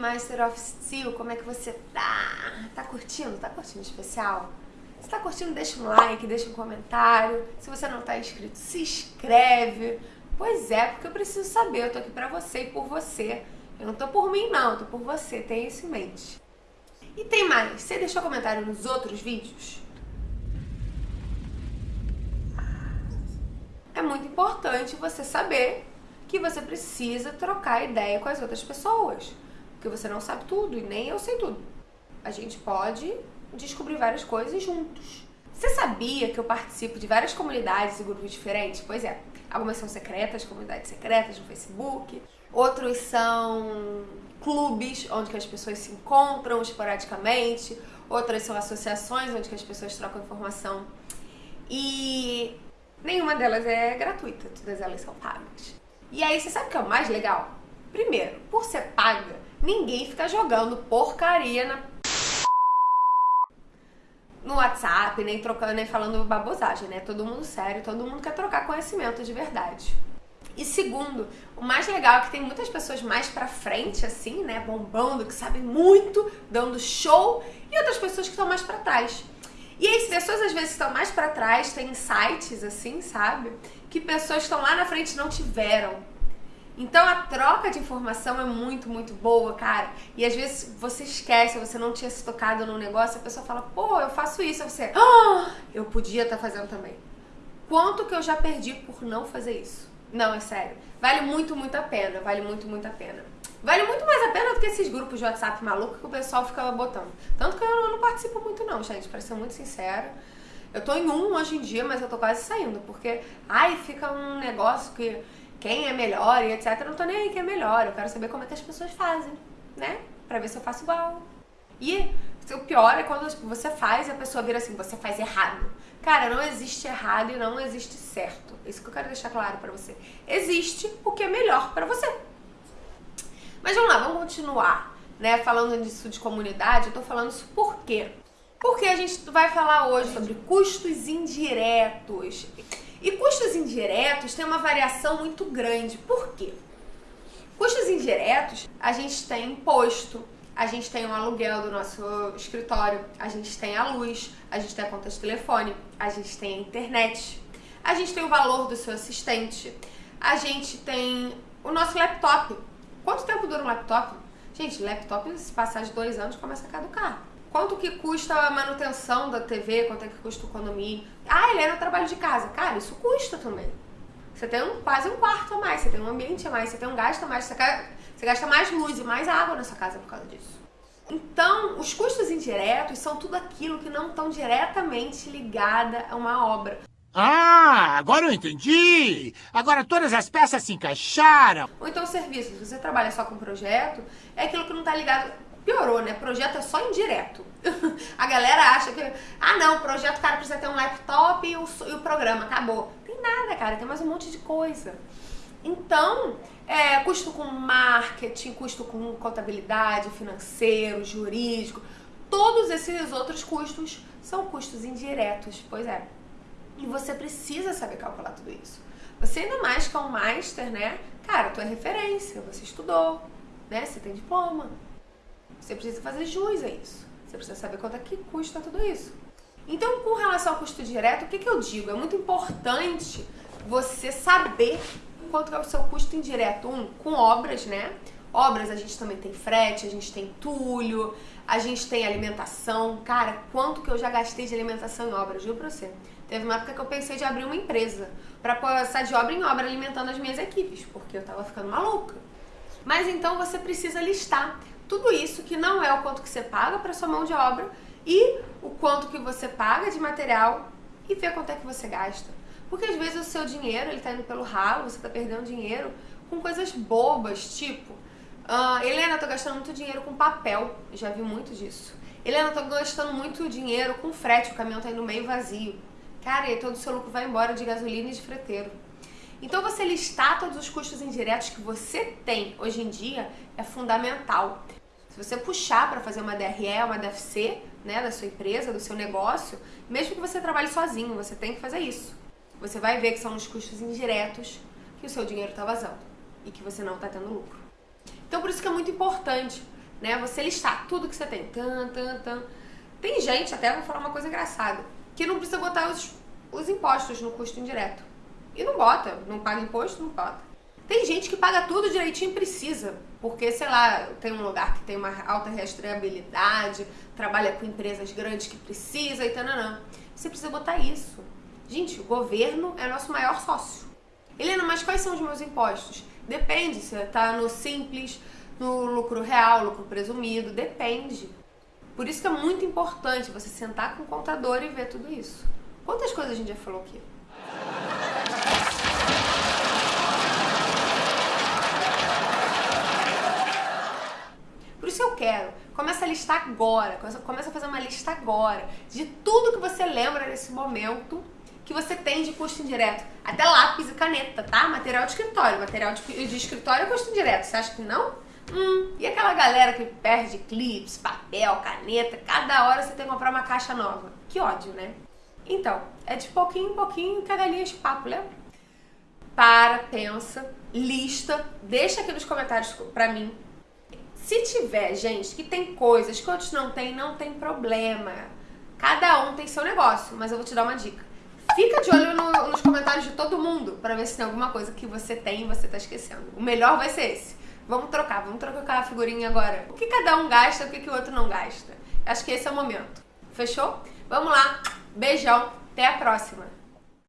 Master of Steel, como é que você tá? Tá curtindo? Tá curtindo especial? Se tá curtindo, deixa um like, deixa um comentário. Se você não tá inscrito, se inscreve. Pois é, porque eu preciso saber, eu tô aqui pra você e por você. Eu não tô por mim não, eu tô por você, tenha isso em mente. E tem mais, você deixou comentário nos outros vídeos? É muito importante você saber que você precisa trocar ideia com as outras pessoas. Porque você não sabe tudo e nem eu sei tudo. A gente pode descobrir várias coisas juntos. Você sabia que eu participo de várias comunidades e grupos diferentes? Pois é, algumas são secretas, comunidades secretas no Facebook, outros são clubes onde as pessoas se encontram esporadicamente, outras são associações onde as pessoas trocam informação. E nenhuma delas é gratuita, todas elas são pagas. E aí, você sabe o que é o mais legal? Primeiro, por ser paga, ninguém fica jogando porcaria na no WhatsApp, nem trocando, nem falando babosagem, né? Todo mundo sério, todo mundo quer trocar conhecimento de verdade. E segundo, o mais legal é que tem muitas pessoas mais pra frente, assim, né? Bombando, que sabem muito, dando show, e outras pessoas que estão mais pra trás. E aí, pessoas às vezes estão mais pra trás, têm insights, assim, sabe? Que pessoas que estão lá na frente não tiveram. Então a troca de informação é muito, muito boa, cara. E às vezes você esquece, você não tinha se tocado num negócio, a pessoa fala, pô, eu faço isso, você, ah, eu podia estar tá fazendo também. Quanto que eu já perdi por não fazer isso? Não, é sério. Vale muito, muito a pena, vale muito, muito a pena. Vale muito mais a pena do que esses grupos de WhatsApp maluco que o pessoal ficava botando. Tanto que eu não participo muito não, gente, pra ser muito sincera. Eu tô em um hoje em dia, mas eu tô quase saindo, porque, ai, fica um negócio que quem é melhor e etc. Eu não tô nem aí quem é melhor, eu quero saber como é que as pessoas fazem, né? Pra ver se eu faço igual. E o pior é quando você faz e a pessoa vira assim, você faz errado. Cara, não existe errado e não existe certo. Isso que eu quero deixar claro pra você. Existe o que é melhor pra você. Mas vamos lá, vamos continuar, né? Falando disso de comunidade, eu tô falando isso por quê? Porque a gente vai falar hoje sobre custos indiretos. E custos indiretos tem uma variação muito grande. Por quê? Custos indiretos, a gente tem imposto, a gente tem o aluguel do nosso escritório, a gente tem a luz, a gente tem a conta de telefone, a gente tem a internet, a gente tem o valor do seu assistente, a gente tem o nosso laptop. Quanto tempo dura um laptop? Gente, laptop, se passar de dois anos, começa a caducar. Quanto que custa a manutenção da TV? Quanto é que custa o condomínio? Ah, ele é no trabalho de casa. Cara, isso custa também. Você tem um, quase um quarto a mais, você tem um ambiente a mais, você tem um gasto a mais, você, você gasta mais luz e mais água nessa casa por causa disso. Então, os custos indiretos são tudo aquilo que não estão diretamente ligada a uma obra. Ah, agora eu entendi! Agora todas as peças se encaixaram! Ou então serviços, se você trabalha só com projeto, é aquilo que não está ligado piorou, né? Projeto é só indireto. a galera acha que, ah não, projeto, cara, precisa ter um laptop e o, e o programa, acabou. Tem nada, cara, tem mais um monte de coisa. Então, é, custo com marketing, custo com contabilidade, financeiro, jurídico, todos esses outros custos são custos indiretos, pois é. E você precisa saber calcular tudo isso. Você ainda mais que é um master, né? Cara, tu é referência, você estudou, né? Você tem diploma. Você precisa fazer jus a isso. Você precisa saber quanto é que custa tudo isso. Então, com relação ao custo direto, o que, que eu digo? É muito importante você saber quanto é o seu custo indireto. Um, com obras, né? Obras a gente também tem frete, a gente tem entulho, a gente tem alimentação. Cara, quanto que eu já gastei de alimentação em obras, juro pra você. Teve uma época que eu pensei de abrir uma empresa pra passar de obra em obra alimentando as minhas equipes, porque eu tava ficando maluca. Mas então você precisa listar tudo isso que não é o quanto que você paga para sua mão de obra e o quanto que você paga de material e ver quanto é que você gasta. Porque às vezes o seu dinheiro ele tá indo pelo ralo, você tá perdendo dinheiro com coisas bobas, tipo, uh, Helena, tô gastando muito dinheiro com papel, já vi muito disso. Helena, tô gastando muito dinheiro com frete, o caminhão tá indo meio vazio. Cara, e todo o seu lucro vai embora de gasolina e de freteiro. Então você listar todos os custos indiretos que você tem hoje em dia é fundamental. Se você puxar para fazer uma DRE, uma DFC, né, da sua empresa, do seu negócio, mesmo que você trabalhe sozinho, você tem que fazer isso. Você vai ver que são os custos indiretos que o seu dinheiro está vazando e que você não está tendo lucro. Então por isso que é muito importante né? Você listar tudo que você tem. Tan, tan, tan. Tem gente, até vou falar uma coisa engraçada, que não precisa botar os, os impostos no custo indireto. E não bota, não paga imposto, não bota. Tem gente que paga tudo direitinho e precisa, porque, sei lá, tem um lugar que tem uma alta rastreabilidade, trabalha com empresas grandes que precisa e tal, Você precisa botar isso. Gente, o governo é nosso maior sócio. Helena, mas quais são os meus impostos? Depende, se tá no simples, no lucro real, lucro presumido, depende. Por isso que é muito importante você sentar com o contador e ver tudo isso. Quantas coisas a gente já falou aqui? Por isso eu quero. Começa a listar agora. Começa a fazer uma lista agora de tudo que você lembra nesse momento que você tem de custo indireto. Até lápis e caneta, tá? Material de escritório. Material de, de escritório é custo indireto. Você acha que não? Hum, e aquela galera que perde clips, papel, caneta, cada hora você tem que comprar uma caixa nova. Que ódio, né? Então, é de pouquinho em pouquinho cada linha de papo, lembra? Para, pensa, lista, deixa aqui nos comentários pra mim. Se tiver gente que tem coisas que outros não tem, não tem problema. Cada um tem seu negócio, mas eu vou te dar uma dica. Fica de olho no, nos comentários de todo mundo para ver se tem alguma coisa que você tem e você tá esquecendo. O melhor vai ser esse. Vamos trocar, vamos trocar a figurinha agora. O que cada um gasta, o que, que o outro não gasta. Acho que esse é o momento. Fechou? Vamos lá. Beijão. Até a próxima.